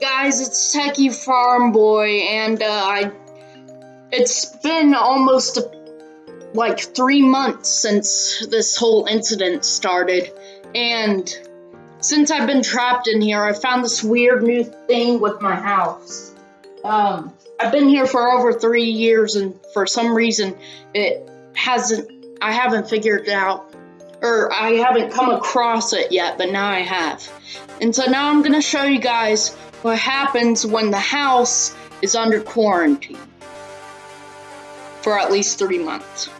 guys, it's Techie Farm Boy, and uh, I. It's been almost like three months since this whole incident started, and since I've been trapped in here, I found this weird new thing with my house. Um, I've been here for over three years, and for some reason, it hasn't. I haven't figured it out or I haven't come across it yet, but now I have. And so now I'm gonna show you guys what happens when the house is under quarantine for at least three months.